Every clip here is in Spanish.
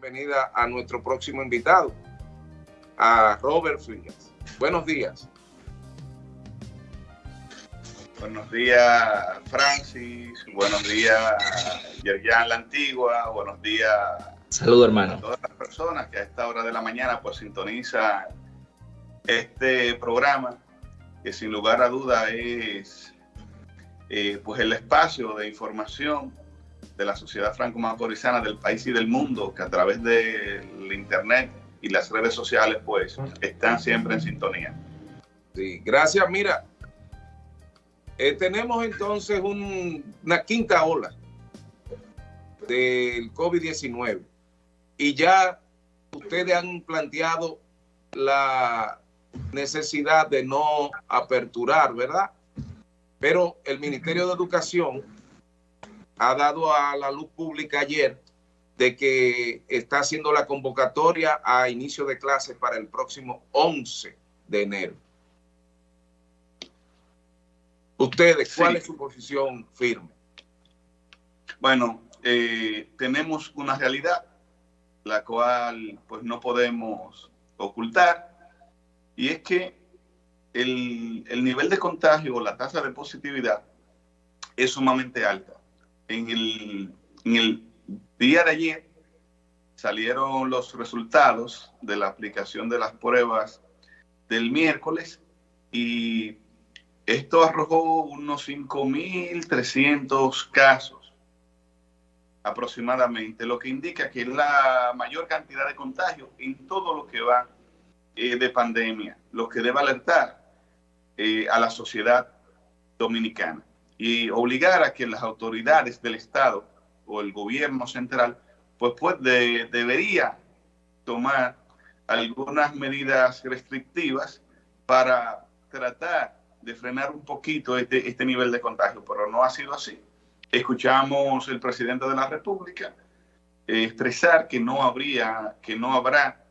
bienvenida a nuestro próximo invitado, a Robert Frías. Buenos días. Buenos días, Francis. Buenos días, Yerjan La Antigua. Buenos días. Saludos, hermano. A todas las personas que a esta hora de la mañana pues sintonizan este programa, que sin lugar a duda es eh, pues el espacio de información de la sociedad franco-macorizana del país y del mundo, que a través del internet y las redes sociales pues están siempre en sintonía. Sí, gracias. Mira, eh, tenemos entonces una quinta ola del COVID-19 y ya ustedes han planteado la necesidad de no aperturar, ¿verdad? Pero el Ministerio de Educación ha dado a la luz pública ayer de que está haciendo la convocatoria a inicio de clases para el próximo 11 de enero. Ustedes, ¿cuál es su posición firme? Bueno, eh, tenemos una realidad la cual pues no podemos ocultar y es que el, nivel de contagio o la tasa de positividad es sumamente alta. En el, día de ayer salieron los resultados de la aplicación de las pruebas del miércoles y esto arrojó unos 5.300 casos aproximadamente, lo que indica que es la mayor cantidad de contagios en todo lo que va eh, de pandemia, lo que debe alertar eh, a la sociedad dominicana y obligar a que las autoridades del Estado o el gobierno central pues, pues debería tomar algunas medidas restrictivas para tratar de frenar un poquito este, este nivel de contagio, pero no ha sido así. Escuchamos el presidente de la República eh, expresar que no habría, que no habrá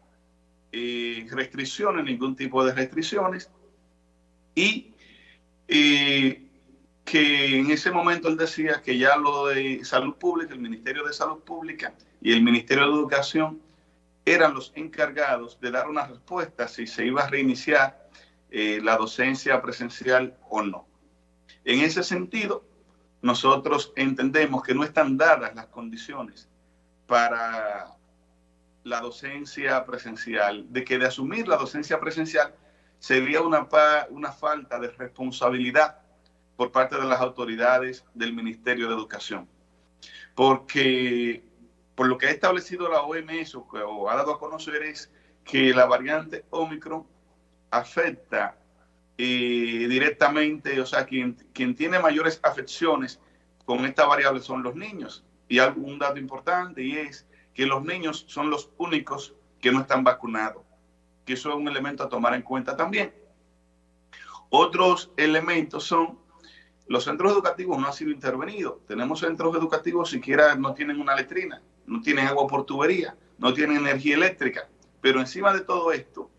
eh, restricciones, ningún tipo de restricciones, y eh, que en ese momento él decía que ya lo de salud pública, el Ministerio de Salud Pública y el Ministerio de Educación eran los encargados de dar una respuesta si se iba a reiniciar eh, la docencia presencial o no. En ese sentido, nosotros entendemos que no están dadas las condiciones para la docencia presencial, de que de asumir la docencia presencial sería una, una falta de responsabilidad por parte de las autoridades del Ministerio de Educación. Porque por lo que ha establecido la OMS o, o ha dado a conocer es que la variante Omicron afecta eh, directamente, o sea, quien, quien tiene mayores afecciones con esta variable son los niños. Y un dato importante y es que los niños son los únicos que no están vacunados, que eso es un elemento a tomar en cuenta también. Otros elementos son los centros educativos no han sido intervenidos. Tenemos centros educativos siquiera no tienen una letrina, no tienen agua por tubería, no tienen energía eléctrica. Pero encima de todo esto,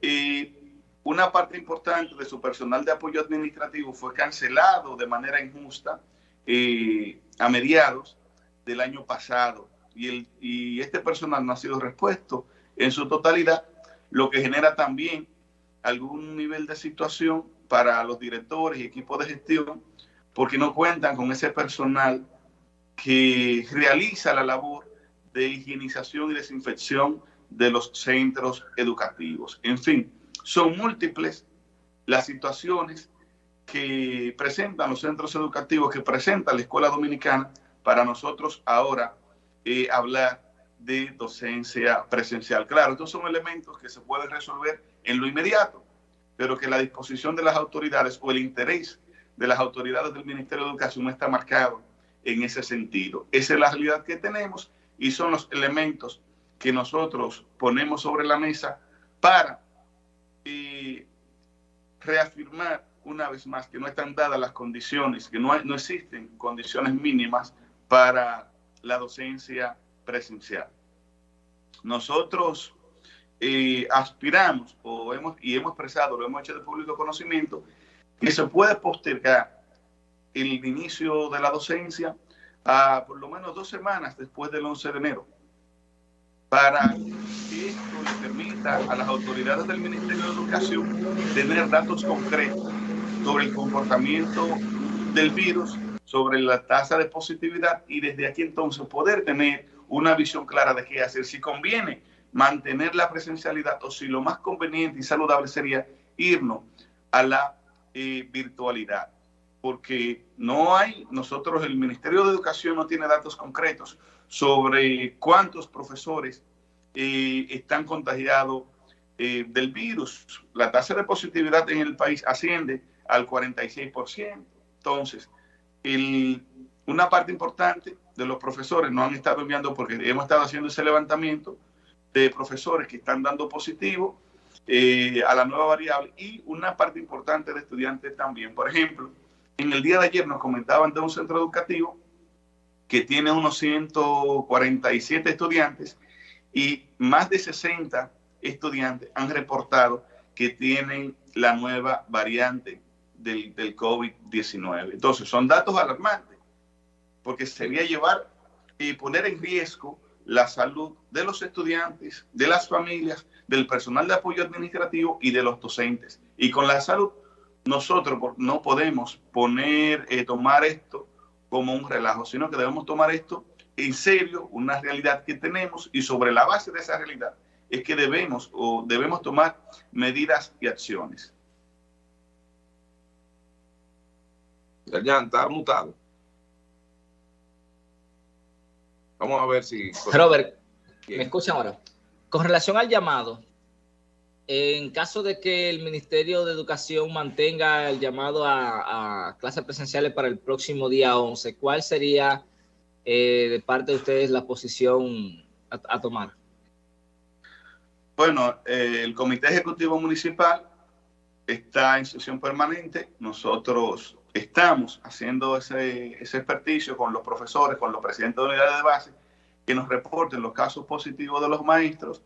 y una parte importante de su personal de apoyo administrativo fue cancelado de manera injusta eh, a mediados del año pasado y, el, y este personal no ha sido repuesto en su totalidad, lo que genera también algún nivel de situación para los directores y equipos de gestión porque no cuentan con ese personal que realiza la labor de higienización y desinfección de los centros educativos. En fin, son múltiples las situaciones que presentan los centros educativos, que presenta la escuela dominicana, para nosotros ahora eh, hablar de docencia presencial. Claro, estos son elementos que se pueden resolver en lo inmediato, pero que la disposición de las autoridades o el interés de las autoridades del Ministerio de Educación está marcado en ese sentido. Esa es la realidad que tenemos y son los elementos que nosotros ponemos sobre la mesa para eh, reafirmar una vez más que no están dadas las condiciones, que no, no existen condiciones mínimas para la docencia presencial. Nosotros eh, aspiramos o hemos, y hemos expresado, lo hemos hecho de público conocimiento, que se puede postergar el inicio de la docencia a por lo menos dos semanas después del 11 de enero para que esto le permita a las autoridades del Ministerio de Educación tener datos concretos sobre el comportamiento del virus, sobre la tasa de positividad y desde aquí entonces poder tener una visión clara de qué hacer, si conviene mantener la presencialidad o si lo más conveniente y saludable sería irnos a la eh, virtualidad. Porque no hay, nosotros, el Ministerio de Educación no tiene datos concretos sobre cuántos profesores eh, están contagiados eh, del virus. La tasa de positividad en el país asciende al 46%. Entonces, el, una parte importante de los profesores no han estado enviando porque hemos estado haciendo ese levantamiento de profesores que están dando positivo eh, a la nueva variable y una parte importante de estudiantes también. Por ejemplo, en el día de ayer nos comentaban de un centro educativo que tiene unos 147 estudiantes y más de 60 estudiantes han reportado que tienen la nueva variante del, del COVID-19. Entonces, son datos alarmantes, porque sería llevar y poner en riesgo la salud de los estudiantes, de las familias, del personal de apoyo administrativo y de los docentes. Y con la salud, nosotros no podemos poner, eh, tomar esto como un relajo, sino que debemos tomar esto en serio, una realidad que tenemos y sobre la base de esa realidad es que debemos o debemos tomar medidas y acciones. Ya está mutado. Vamos a ver si... Robert, ¿me escuchan ahora? Con relación al llamado, en caso de que el Ministerio de Educación mantenga el llamado a, clases presenciales para el próximo día 11, ¿cuál sería eh, de parte de ustedes la posición a, tomar? Bueno, eh, el Comité Ejecutivo Municipal está en sesión permanente. Nosotros estamos haciendo ese, ese experticio con los profesores, con los presidentes de unidades de base, que nos reporten los casos positivos de los maestros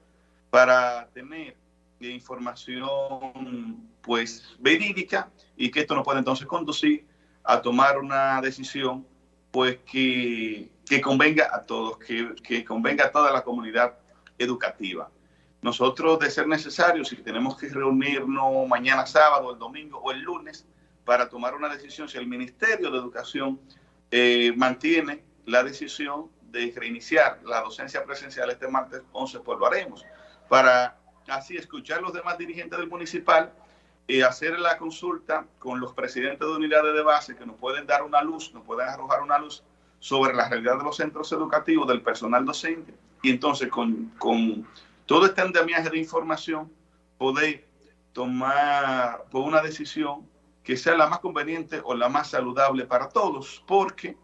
para tener información pues verídica y que esto nos puede entonces conducir a tomar una decisión pues que, que convenga a todos, que, que convenga a toda la comunidad educativa. Nosotros, de ser necesario, si tenemos que reunirnos mañana sábado, el domingo o el lunes, para tomar una decisión si el Ministerio de Educación eh, mantiene la decisión de reiniciar la docencia presencial este martes 11, pues lo haremos. Para así escuchar a los demás dirigentes del municipal y hacer la consulta con los presidentes de unidades de base que nos pueden dar una luz, nos pueden arrojar una luz sobre la realidad de los centros educativos, del personal docente, y entonces con todo este andamiaje de información poder tomar por una decisión que sea la más conveniente o la más saludable para todos, porque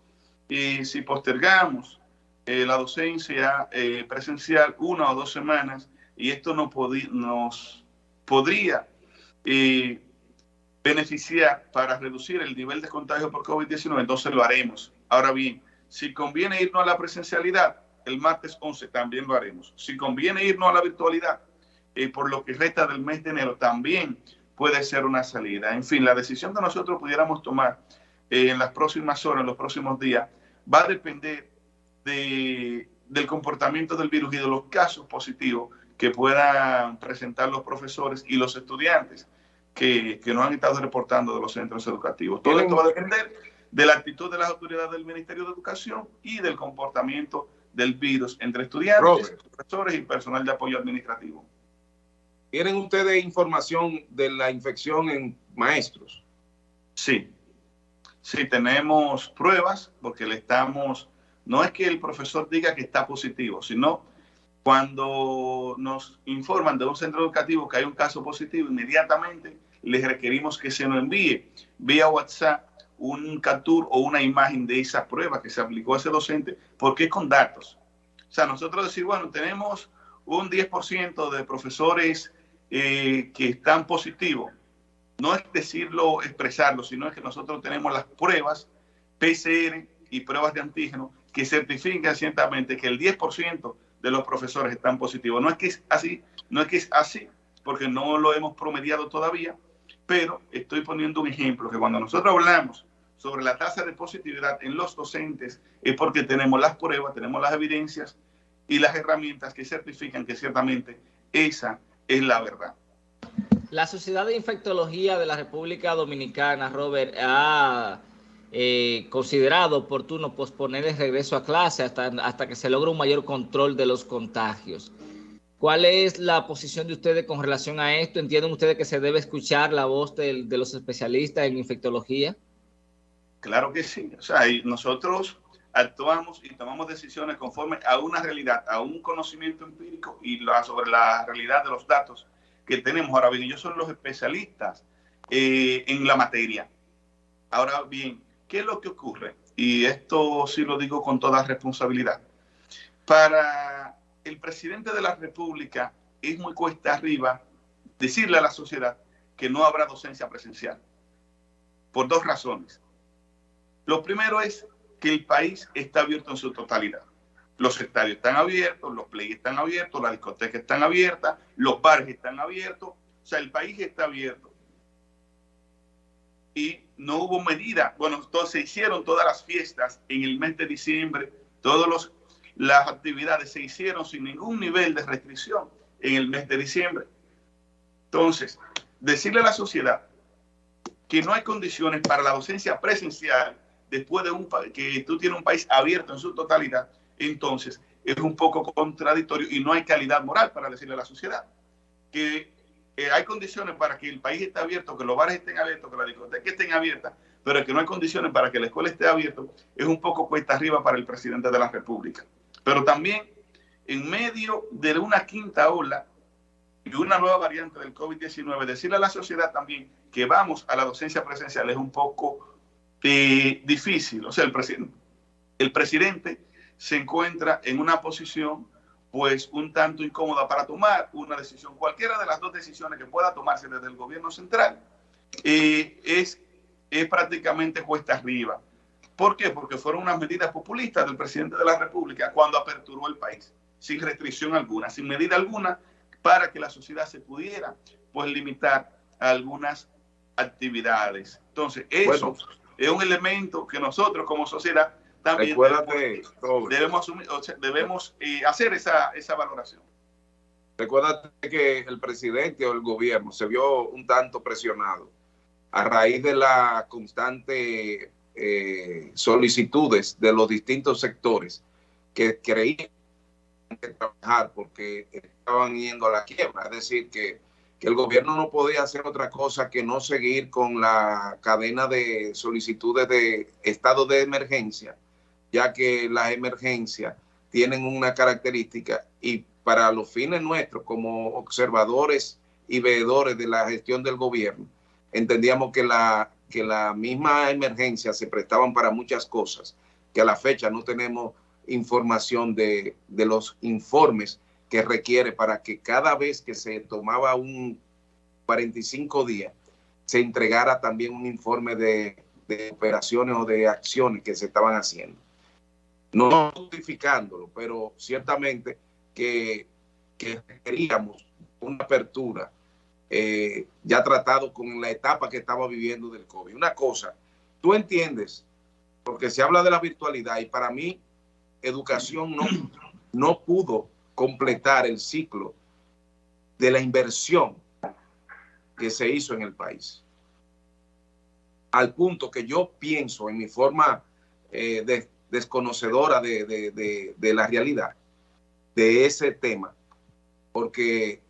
eh, si postergamos eh, la docencia eh, presencial una o dos semanas, y esto no nos podría beneficiar para reducir el nivel de contagio por COVID-19, entonces lo haremos. Ahora bien, si conviene irnos a la presencialidad, el martes 11 también lo haremos. Si conviene irnos a la virtualidad, por lo que resta del mes de enero, también puede ser una salida. En fin, la decisión que nosotros pudiéramos tomar eh, en las próximas horas, en los próximos días, va a depender de, del comportamiento del virus y de los casos positivos que puedan presentar los profesores y los estudiantes que, que nos han estado reportando de los centros educativos. Todo esto va a depender de la actitud de las autoridades del Ministerio de Educación y del comportamiento del virus entre estudiantes, profesores y personal de apoyo administrativo. ¿Tienen ustedes información de la infección en maestros? Sí, sí, tenemos pruebas porque le estamos, no es que el profesor diga que está positivo, sino cuando nos informan de un centro educativo que hay un caso positivo, inmediatamente les requerimos que se nos envíe vía WhatsApp un capture o una imagen de esa prueba que se aplicó a ese docente, porque es con datos. O sea, nosotros decir, bueno, tenemos un 10% de profesores eh, que están positivos, no es decirlo, expresarlo, sino es que nosotros tenemos las pruebas PCR y pruebas de antígeno que certifican ciertamente que el 10% de los profesores están positivos. No es que es así, no es que es así, porque no lo hemos promediado todavía, pero estoy poniendo un ejemplo que cuando nosotros hablamos sobre la tasa de positividad en los docentes es porque tenemos las pruebas, tenemos las evidencias y las herramientas que certifican que ciertamente esa es la verdad. La Sociedad de Infectología de la República Dominicana, Robert, ha eh, considerado oportuno posponer el regreso a clase hasta, hasta que se logre un mayor control de los contagios. ¿Cuál es la posición de ustedes con relación a esto? ¿Entienden ustedes que se debe escuchar la voz de, de los especialistas en infectología? Claro que sí. O sea, nosotros actuamos y tomamos decisiones conforme a una realidad, a un conocimiento empírico y la, sobre la realidad de los datos que tenemos. Ahora bien, ellos son los especialistas eh, en la materia. Ahora bien, ¿qué es lo que ocurre? Y esto sí lo digo con toda responsabilidad. Para el presidente de la República es muy cuesta arriba decirle a la sociedad que no habrá docencia presencial. Por dos razones. Lo primero es que el país está abierto en su totalidad. Los estadios están abiertos, los play están abiertos, las discotecas están abiertas, los bares están abiertos, o sea, el país está abierto. Y no hubo medida, bueno, entonces se hicieron todas las fiestas en el mes de diciembre, todas las actividades se hicieron sin ningún nivel de restricción en el mes de diciembre. Entonces, decirle a la sociedad que no hay condiciones para la docencia presencial después de un que tú tienes un país abierto en su totalidad, entonces es un poco contradictorio y no hay calidad moral para decirle a la sociedad que eh, hay condiciones para que el país esté abierto, que los bares estén abiertos, que las discotecas estén abiertas, pero que no hay condiciones para que la escuela esté abierta, es un poco cuesta arriba para el presidente de la República. Pero también en medio de una quinta ola y una nueva variante del COVID-19, decirle a la sociedad también que vamos a la docencia presencial es un poco difícil. O sea, el presidente, el presidente se encuentra en una posición pues un tanto incómoda para tomar una decisión, cualquiera de las dos decisiones que pueda tomarse desde el gobierno central, eh, es, es prácticamente cuesta arriba. ¿Por qué? Porque fueron unas medidas populistas del presidente de la República cuando aperturó el país, sin restricción alguna, sin medida alguna, para que la sociedad se pudiera pues limitar a algunas actividades. Entonces, eso es un elemento que nosotros como sociedad también debemos, debemos, eh, hacer esa, esa valoración. Recuérdate que el presidente o el gobierno se vio un tanto presionado a raíz de la constante eh, solicitudes de los distintos sectores que creían que trabajar porque estaban yendo a la quiebra. Es decir, que que el gobierno no podía hacer otra cosa que no seguir con la cadena de solicitudes de estado de emergencia, ya que las emergencias tienen una característica y para los fines nuestros como observadores y veedores de la gestión del gobierno, entendíamos que la, que la misma emergencia se prestaban para muchas cosas, que a la fecha no tenemos información de, de los informes que requiere para que cada vez que se tomaba un 45 días, se entregara también un informe de, operaciones o de acciones que se estaban haciendo. No justificándolo, pero ciertamente que, que queríamos una apertura eh, ya tratado con la etapa que estaba viviendo del COVID. Una cosa, tú entiendes, porque se habla de la virtualidad y para mí educación no, no pudo completar el ciclo de la inversión que se hizo en el país. Al punto que yo pienso en mi forma eh, desconocedora de, la realidad de ese tema, porque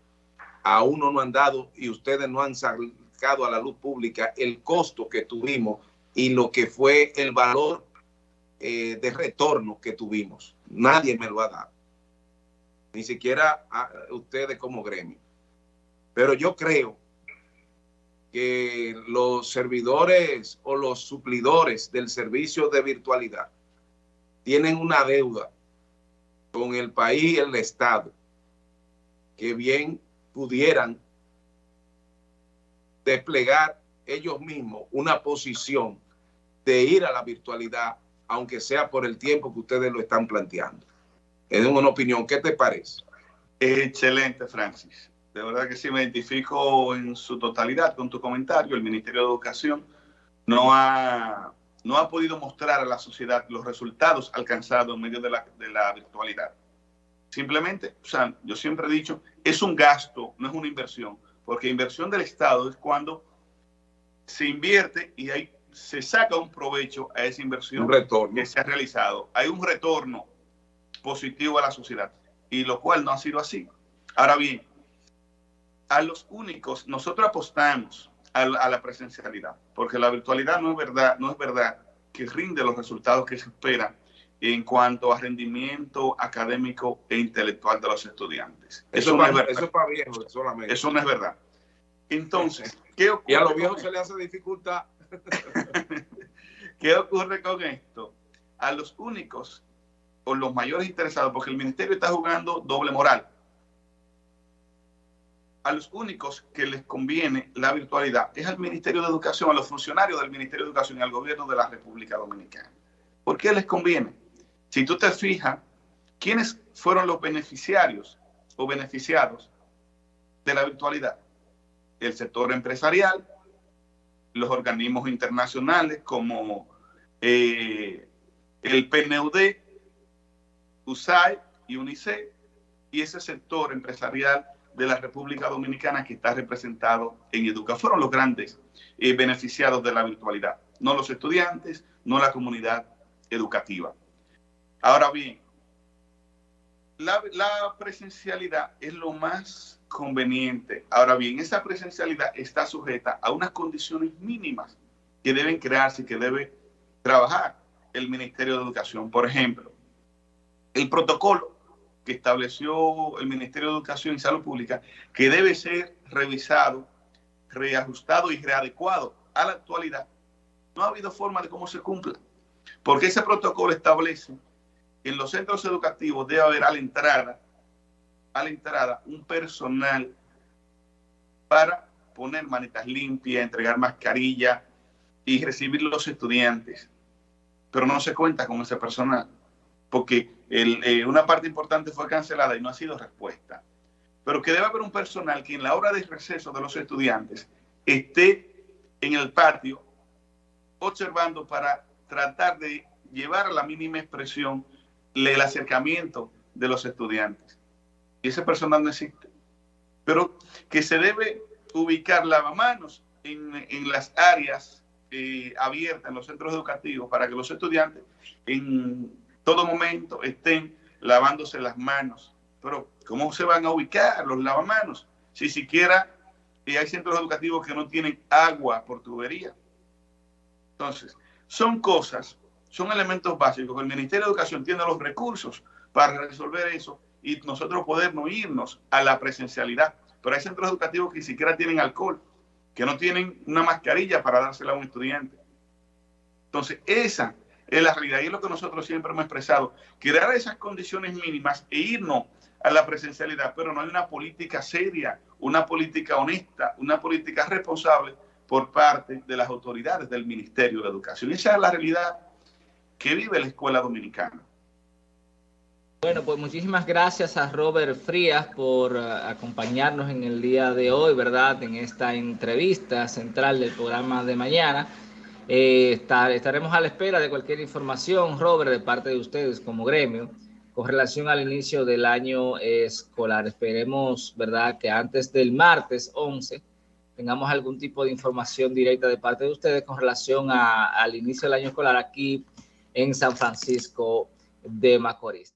aún no han dado y ustedes no han sacado a la luz pública el costo que tuvimos y lo que fue el valor eh, de retorno que tuvimos. Nadie me lo ha dado ni siquiera a ustedes como gremio. Pero yo creo que los servidores o los suplidores del servicio de virtualidad tienen una deuda con el país y el Estado que bien pudieran desplegar ellos mismos una posición de ir a la virtualidad, aunque sea por el tiempo que ustedes lo están planteando es una opinión. ¿Qué te parece? Excelente, Francis. De verdad que sí me identifico en su totalidad con tu comentario. El Ministerio de Educación no ha, no ha podido mostrar a la sociedad los resultados alcanzados en medio de la, de la virtualidad. Simplemente, o sea, yo siempre he dicho, es un gasto, no es una inversión, porque inversión del Estado es cuando se invierte y hay, se saca un provecho a esa inversión que se ha realizado. Hay un retorno positivo a la sociedad, y lo cual no ha sido así. Ahora bien, a los únicos, nosotros apostamos a, la presencialidad, porque la virtualidad no es verdad, no es verdad que rinde los resultados que se esperan en cuanto a rendimiento académico e intelectual de los estudiantes. Eso, no es verdad. Eso es para viejos solamente. Eso no es verdad. Entonces, ¿qué ocurre? Y a los viejos se les hace dificultad. ¿Qué ocurre con esto? A los únicos o los mayores interesados, porque el ministerio está jugando doble moral. A los únicos que les conviene la virtualidad es al Ministerio de Educación, a los funcionarios del Ministerio de Educación y al gobierno de la República Dominicana. ¿Por qué les conviene? Si tú te fijas, ¿quiénes fueron los beneficiarios o beneficiados de la virtualidad? El sector empresarial, los organismos internacionales como eh, el PNUD, USAID y UNICEF, y ese sector empresarial de la República Dominicana que está representado en Educa. Fueron los grandes eh, beneficiados de la virtualidad, no los estudiantes, no la comunidad educativa. Ahora bien, la, presencialidad es lo más conveniente. Ahora bien, esa presencialidad está sujeta a unas condiciones mínimas que deben crearse y que debe trabajar el Ministerio de Educación. Por ejemplo, el protocolo que estableció el Ministerio de Educación y Salud Pública, que debe ser revisado, reajustado y readecuado a la actualidad, no ha habido forma de cómo se cumpla, porque ese protocolo establece en los centros educativos debe haber a la entrada, a la entrada un personal para poner manitas limpias, entregar mascarilla y recibir los estudiantes. Pero no se cuenta con ese personal, porque eh, una parte importante fue cancelada y no ha sido respuesta. Pero que debe haber un personal que en la hora de receso de los estudiantes esté en el patio observando para tratar de llevar a la mínima expresión el acercamiento de los estudiantes. Y ese personal no existe. Pero que se debe ubicar lavamanos en, en las áreas eh, abiertas, en los centros educativos, para que los estudiantes en todo momento estén lavándose las manos. Pero, ¿cómo se van a ubicar los lavamanos? Si siquiera eh, hay centros educativos que no tienen agua por tubería. Entonces, son cosas son elementos básicos. El Ministerio de Educación tiene los recursos para resolver eso y nosotros podernos irnos a la presencialidad. Pero hay centros educativos que ni siquiera tienen alcohol, que no tienen una mascarilla para dársela a un estudiante. Entonces, esa es la realidad y es lo que nosotros siempre hemos expresado. Crear esas condiciones mínimas e irnos a la presencialidad, pero no hay una política seria, una política honesta, una política responsable por parte de las autoridades del Ministerio de Educación. Esa es la realidad que vive la escuela dominicana. Bueno, pues muchísimas gracias a Robert Frías por eh, acompañarnos en el día de hoy, ¿verdad? En esta entrevista central del programa de mañana. Eh, estaremos a la espera de cualquier información, Robert, de parte de ustedes como gremio, con relación al inicio del año escolar. Esperemos, ¿verdad?, que antes del martes 11 tengamos algún tipo de información directa de parte de ustedes con relación al inicio del año escolar aquí en San Francisco de Macorís.